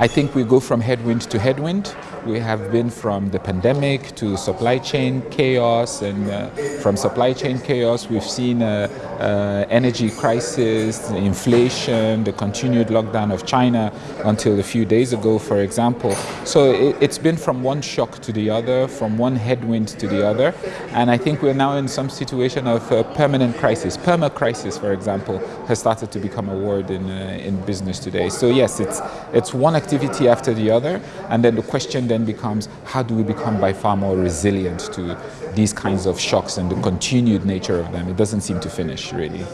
I think we go from headwind to headwind. We have been from the pandemic to supply chain chaos, and uh, from supply chain chaos, we've seen uh, uh, energy crisis, inflation, the continued lockdown of China until a few days ago, for example. So it, it's been from one shock to the other, from one headwind to the other, and I think we're now in some situation of permanent crisis. Perma crisis, for example, has started to become a word in uh, in business today. So yes, it's it's one activity after the other, and then the question then becomes how do we become by far more resilient to these kinds of shocks and the continued nature of them? It doesn't seem to finish really.